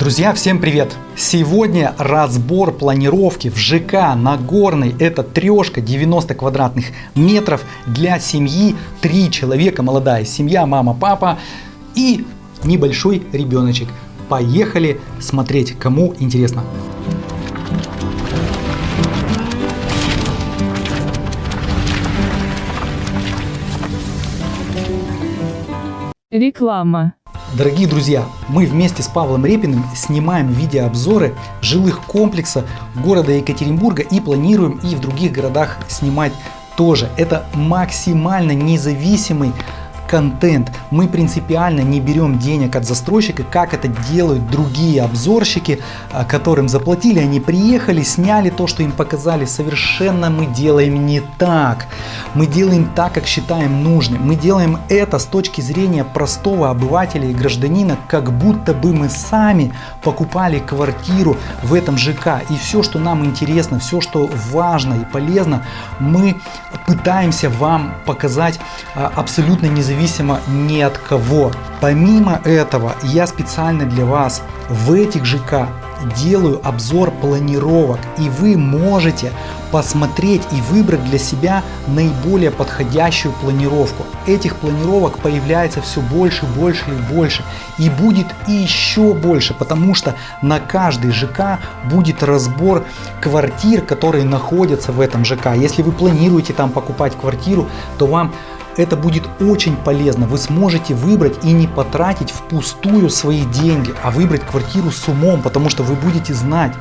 Друзья, всем привет! Сегодня разбор планировки в ЖК Нагорный. Это трешка 90 квадратных метров для семьи. Три человека, молодая семья, мама, папа и небольшой ребеночек. Поехали смотреть, кому интересно. Реклама. Дорогие друзья, мы вместе с Павлом Репиным снимаем видеообзоры жилых комплексов города Екатеринбурга и планируем и в других городах снимать тоже. Это максимально независимый контент. Мы принципиально не берем денег от застройщика, как это делают другие обзорщики, а, которым заплатили, они приехали, сняли то, что им показали. Совершенно мы делаем не так. Мы делаем так, как считаем нужным. Мы делаем это с точки зрения простого обывателя и гражданина, как будто бы мы сами покупали квартиру в этом ЖК. И все, что нам интересно, все, что важно и полезно, мы пытаемся вам показать а, абсолютно независимо независимо ни от кого. Помимо этого, я специально для вас в этих ЖК делаю обзор планировок и вы можете посмотреть и выбрать для себя наиболее подходящую планировку. Этих планировок появляется все больше, больше и больше и будет еще больше, потому что на каждый ЖК будет разбор квартир, которые находятся в этом ЖК. Если вы планируете там покупать квартиру, то вам это будет очень полезно. Вы сможете выбрать и не потратить впустую свои деньги, а выбрать квартиру с умом, потому что вы будете знать,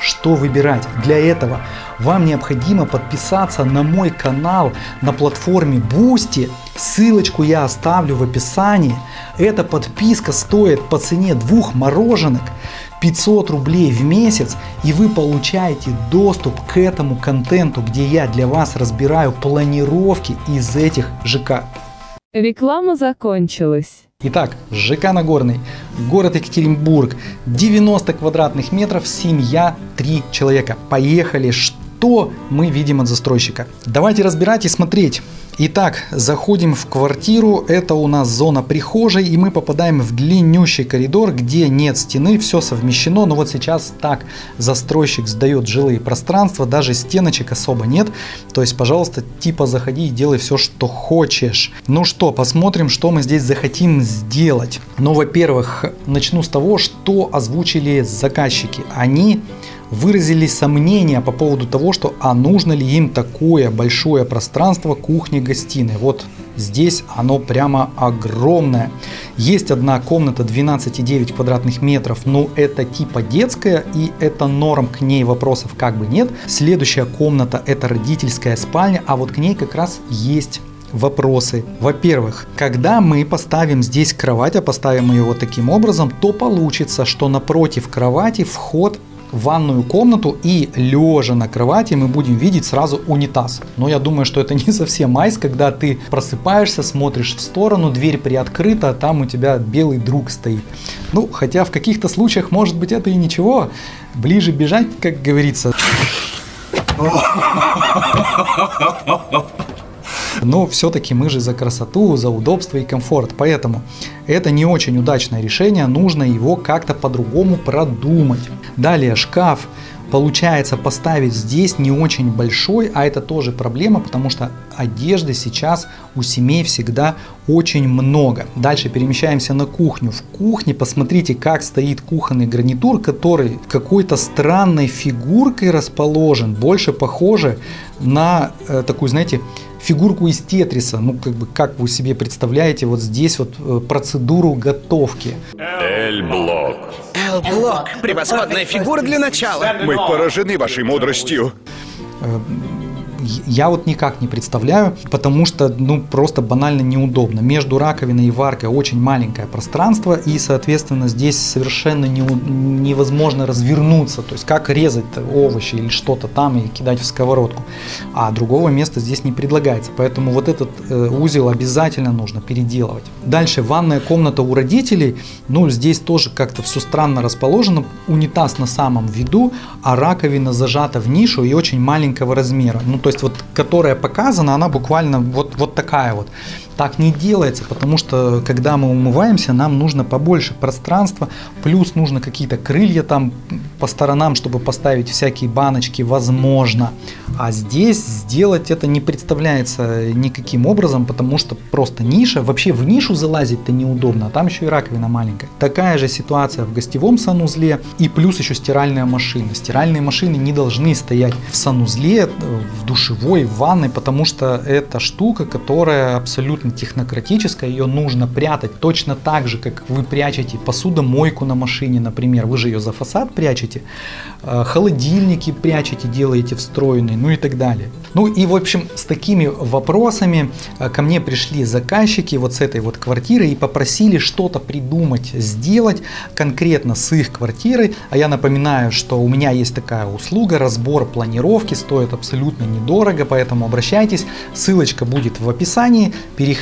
что выбирать. Для этого вам необходимо подписаться на мой канал на платформе Boosty. Ссылочку я оставлю в описании. Эта подписка стоит по цене двух мороженок. 500 рублей в месяц и вы получаете доступ к этому контенту, где я для вас разбираю планировки из этих ЖК. Реклама закончилась. Итак, ЖК Нагорный, город Екатеринбург, 90 квадратных метров, семья, 3 человека. Поехали, что мы видим от застройщика? Давайте разбирать и смотреть. Итак, заходим в квартиру, это у нас зона прихожей, и мы попадаем в длиннющий коридор, где нет стены, все совмещено, но вот сейчас так застройщик сдает жилые пространства, даже стеночек особо нет, то есть, пожалуйста, типа заходи и делай все, что хочешь. Ну что, посмотрим, что мы здесь захотим сделать. Ну, во-первых, начну с того, что озвучили заказчики. Они выразили сомнения по поводу того, что а нужно ли им такое большое пространство кухни-гостиной. Вот здесь оно прямо огромное. Есть одна комната 12,9 квадратных метров, но это типа детская и это норм, к ней вопросов как бы нет. Следующая комната это родительская спальня, а вот к ней как раз есть вопросы. Во-первых, когда мы поставим здесь кровать, а поставим ее вот таким образом, то получится, что напротив кровати вход ванную комнату и лежа на кровати мы будем видеть сразу унитаз. Но я думаю, что это не совсем майс, когда ты просыпаешься, смотришь в сторону, дверь приоткрыта, а там у тебя белый друг стоит. Ну, хотя в каких-то случаях может быть это и ничего. Ближе бежать, как говорится. Но все-таки мы же за красоту, за удобство и комфорт. Поэтому это не очень удачное решение, нужно его как-то по-другому продумать. Далее шкаф получается поставить здесь не очень большой, а это тоже проблема, потому что одежды сейчас у семей всегда очень много. Дальше перемещаемся на кухню. В кухне посмотрите, как стоит кухонный гарнитур, который какой-то странной фигуркой расположен, больше похоже на э, такую, знаете, фигурку из тетриса. Ну, как бы, как вы себе представляете вот здесь вот э, процедуру готовки. Эль-блок. Эль-блок. Превосходная фигура для начала. Мы поражены вашей мудростью. Я вот никак не представляю, потому что ну просто банально неудобно. Между раковиной и варкой очень маленькое пространство и соответственно здесь совершенно не, невозможно развернуться. То есть как резать овощи или что-то там и кидать в сковородку. А другого места здесь не предлагается. Поэтому вот этот э, узел обязательно нужно переделывать. Дальше ванная комната у родителей. Ну здесь тоже как-то все странно расположено. Унитаз на самом виду, а раковина зажата в нишу и очень маленького размера. Ну то есть вот которая показана, она буквально вот, вот такая вот. Так не делается, потому что когда мы умываемся, нам нужно побольше пространства, плюс нужно какие-то крылья там по сторонам, чтобы поставить всякие баночки, возможно. А здесь сделать это не представляется никаким образом, потому что просто ниша, вообще в нишу залазить-то неудобно, а там еще и раковина маленькая. Такая же ситуация в гостевом санузле и плюс еще стиральная машина. Стиральные машины не должны стоять в санузле, в душевой, в ванной, потому что это штука, которая абсолютно технократическая, ее нужно прятать точно так же, как вы прячете посудомойку на машине, например, вы же ее за фасад прячете, э, холодильники прячете, делаете встроенные, ну и так далее. Ну и в общем с такими вопросами э, ко мне пришли заказчики вот с этой вот квартиры и попросили что-то придумать, сделать конкретно с их квартирой, а я напоминаю, что у меня есть такая услуга, разбор планировки, стоит абсолютно недорого, поэтому обращайтесь, ссылочка будет в описании, переходите,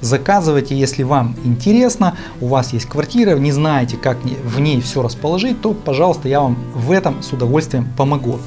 заказывайте, если вам интересно, у вас есть квартира, не знаете, как в ней все расположить, то, пожалуйста, я вам в этом с удовольствием помогу.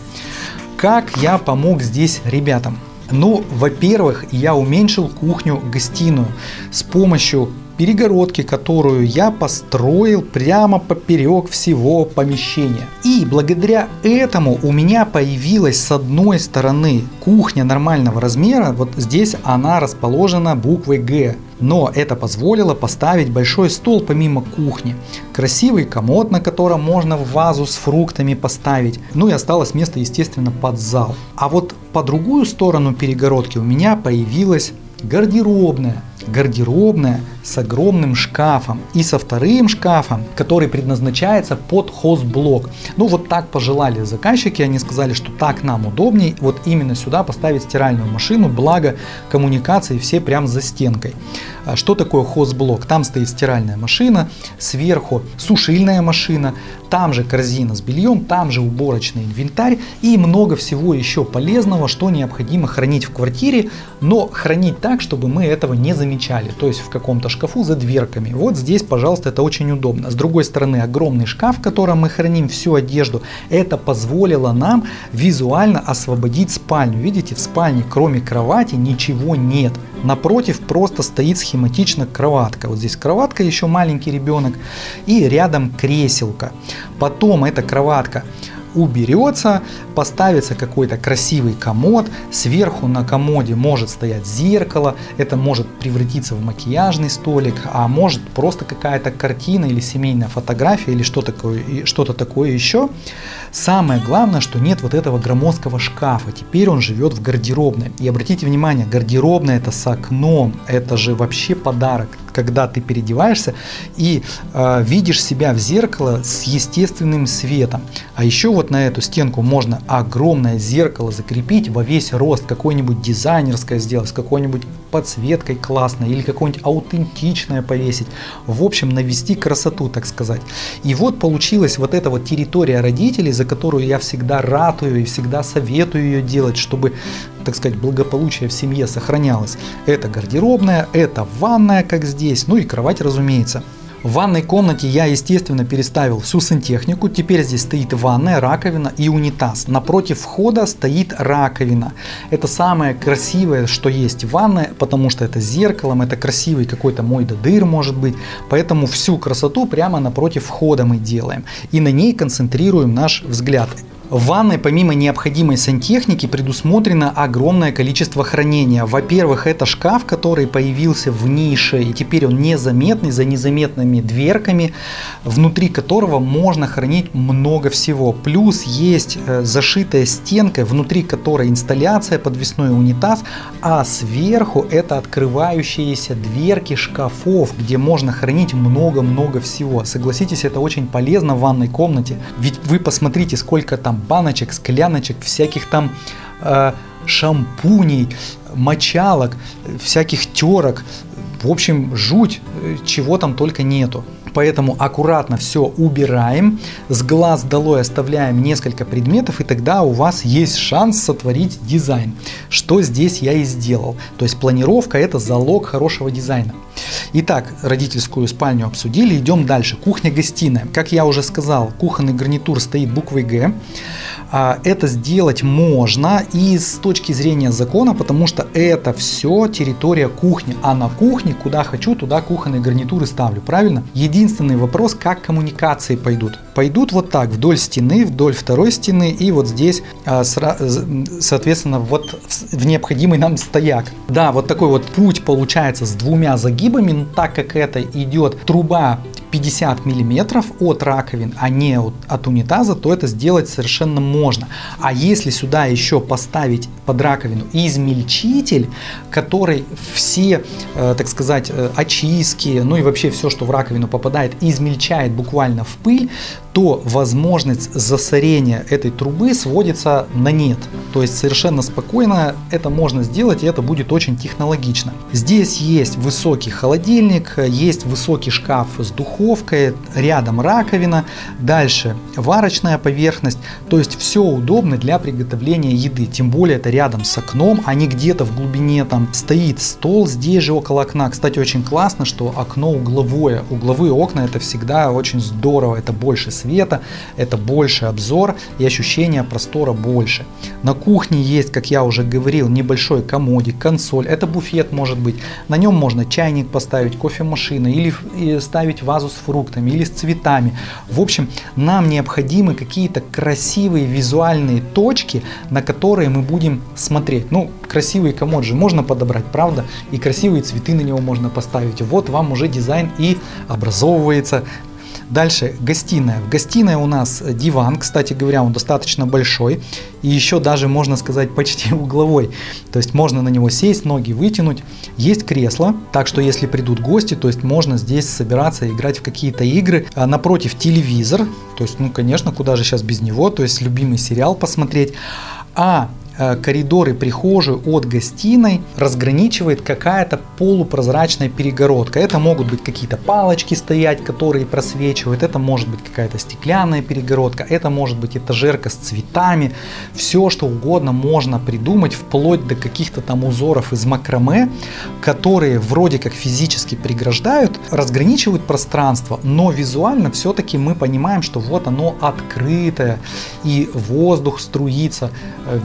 Как я помог здесь ребятам? Ну, во-первых, я уменьшил кухню-гостиную с помощью перегородки, которую я построил прямо поперек всего помещения. И благодаря этому у меня появилась с одной стороны кухня нормального размера, вот здесь она расположена буквой Г. Но это позволило поставить большой стол помимо кухни, красивый комод, на котором можно вазу с фруктами поставить, ну и осталось место естественно под зал. А вот по другую сторону перегородки у меня появилась гардеробная. Гардеробная с огромным шкафом и со вторым шкафом, который предназначается под хозблок. Ну вот так пожелали заказчики, они сказали, что так нам удобней, вот именно сюда поставить стиральную машину, благо коммуникации все прям за стенкой. А что такое хозблок? Там стоит стиральная машина, сверху сушильная машина, там же корзина с бельем, там же уборочный инвентарь и много всего еще полезного, что необходимо хранить в квартире, но хранить так, чтобы мы этого не замечали, то есть в каком-то шкафу за дверками. Вот здесь, пожалуйста, это очень удобно. С другой стороны, огромный шкаф, в котором мы храним всю одежду, это позволило нам визуально освободить спальню. Видите, в спальне кроме кровати ничего нет. Напротив просто стоит схематично кроватка. Вот здесь кроватка, еще маленький ребенок и рядом креселка. Потом эта кроватка уберется, поставится какой-то красивый комод, сверху на комоде может стоять зеркало, это может превратиться в макияжный столик, а может просто какая-то картина или семейная фотография или что такое, что-то такое еще. Самое главное, что нет вот этого громоздкого шкафа, теперь он живет в гардеробной. И обратите внимание, гардеробная это с окном, это же вообще подарок когда ты переодеваешься и э, видишь себя в зеркало с естественным светом. А еще вот на эту стенку можно огромное зеркало закрепить во весь рост, какое-нибудь дизайнерское сделать, с какой-нибудь подсветкой классной или какое-нибудь аутентичное повесить. В общем, навести красоту, так сказать. И вот получилась вот эта вот территория родителей, за которую я всегда ратую и всегда советую ее делать, чтобы, так сказать, благополучие в семье сохранялось. Это гардеробная, это ванная, как здесь, ну и кровать, разумеется. В ванной комнате я, естественно, переставил всю сантехнику. Теперь здесь стоит ванная, раковина и унитаз. Напротив входа стоит раковина. Это самое красивое, что есть в ванной, потому что это зеркалом, это красивый какой-то мой додыр может быть. Поэтому всю красоту прямо напротив входа мы делаем. И на ней концентрируем наш взгляд. В ванной помимо необходимой сантехники предусмотрено огромное количество хранения. Во-первых, это шкаф, который появился в нише, и теперь он незаметный за незаметными дверками, внутри которого можно хранить много всего. Плюс есть э, зашитая стенка, внутри которой инсталляция, подвесной унитаз, а сверху это открывающиеся дверки шкафов, где можно хранить много-много всего. Согласитесь, это очень полезно в ванной комнате, ведь вы посмотрите, сколько там баночек, скляночек, всяких там э, шампуней, мочалок, всяких терок. В общем, жуть, чего там только нету. Поэтому аккуратно все убираем, с глаз долой оставляем несколько предметов, и тогда у вас есть шанс сотворить дизайн. Что здесь я и сделал. То есть планировка это залог хорошего дизайна. Итак, родительскую спальню обсудили, идем дальше. Кухня-гостиная. Как я уже сказал, кухонный гарнитур стоит буквой Г. А, это сделать можно и с точки зрения закона, потому что это все территория кухни, а на кухне, куда хочу, туда кухонные гарнитуры ставлю, правильно? Единственный вопрос, как коммуникации пойдут. Пойдут вот так, вдоль стены, вдоль второй стены и вот здесь, а, соответственно, вот в необходимый нам стояк. Да, вот такой вот путь получается с двумя загибами, так как это идет труба 50 миллиметров от раковин, а не от, от унитаза, то это сделать совершенно можно. А если сюда еще поставить под раковину измельчитель, который все, э, так сказать, э, очистки, ну и вообще все, что в раковину попадает, измельчает буквально в пыль, то возможность засорения этой трубы сводится на нет. То есть совершенно спокойно это можно сделать и это будет очень технологично. Здесь есть высокий холодильник, есть высокий шкаф с духовкой, рядом раковина, дальше варочная поверхность. То есть все удобно для приготовления еды. Тем более это рядом с окном, а не где-то в глубине там стоит стол здесь же около окна. Кстати, очень классно, что окно угловое. Угловые окна это всегда очень здорово, это больше света, это больше обзор и ощущение простора больше. На кухне есть, как я уже говорил, небольшой комодик, консоль, это буфет может быть. На нем можно чайник поставить, кофемашина или ставить вазу с фруктами или с цветами. В общем, нам необходимы какие-то красивые визуальные точки, на которые мы будем смотреть. Ну, красивый комод же можно подобрать, правда? И красивые цветы на него можно поставить. Вот вам уже дизайн и образовывается. Дальше гостиная. В гостиной у нас диван, кстати говоря, он достаточно большой. И еще даже, можно сказать, почти угловой. То есть можно на него сесть, ноги вытянуть. Есть кресло, так что если придут гости, то есть можно здесь собираться играть в какие-то игры. А напротив телевизор, то есть, ну, конечно, куда же сейчас без него, то есть любимый сериал посмотреть. А Э, коридор и прихожую от гостиной разграничивает какая-то полупрозрачная перегородка. Это могут быть какие-то палочки стоять, которые просвечивают, это может быть какая-то стеклянная перегородка, это может быть этажерка с цветами, все что угодно можно придумать, вплоть до каких-то там узоров из макраме, которые вроде как физически преграждают, разграничивают пространство, но визуально все-таки мы понимаем, что вот оно открытое, и воздух струится э,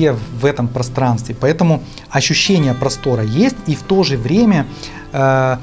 везде, в этом пространстве. Поэтому ощущение простора есть, и в то же время э,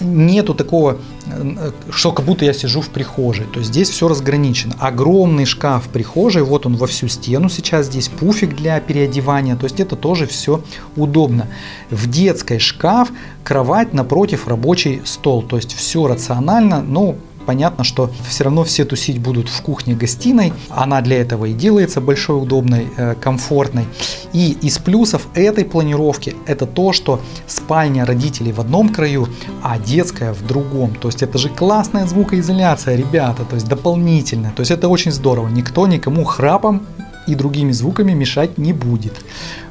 нету такого, э, что как будто я сижу в прихожей. То есть здесь все разграничено. Огромный шкаф в прихожей, вот он во всю стену сейчас, здесь пуфик для переодевания. То есть это тоже все удобно. В детской шкаф, кровать напротив рабочий стол. То есть все рационально, но понятно, что все равно все тусить будут в кухне-гостиной. Она для этого и делается большой, удобной, э, комфортной. И из плюсов этой планировки это то, что спальня родителей в одном краю, а детская в другом. То есть это же классная звукоизоляция, ребята, то есть дополнительная. То есть это очень здорово. Никто никому храпом и другими звуками мешать не будет.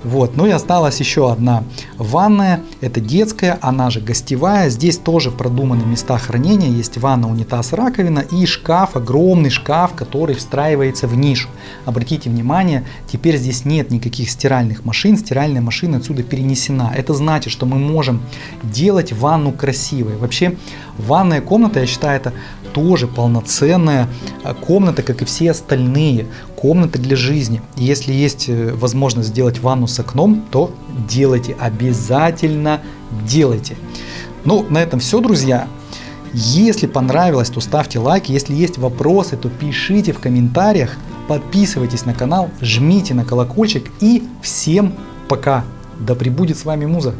Вот, ну и осталась еще одна ванная, это детская, она же гостевая. Здесь тоже продуманы места хранения, есть ванна, унитаз, раковина и шкаф, огромный шкаф, который встраивается в нишу. Обратите внимание, теперь здесь нет никаких стиральных машин, стиральная машина отсюда перенесена. Это значит, что мы можем делать ванну красивой. Вообще, ванная комната, я считаю, это тоже полноценная а, комната, как и все остальные комнаты для жизни. Если есть э, возможность сделать ванну с окном, то делайте, обязательно делайте. Ну, на этом все, друзья. Если понравилось, то ставьте лайки. Если есть вопросы, то пишите в комментариях. Подписывайтесь на канал, жмите на колокольчик и всем пока. Да пребудет с вами Муза.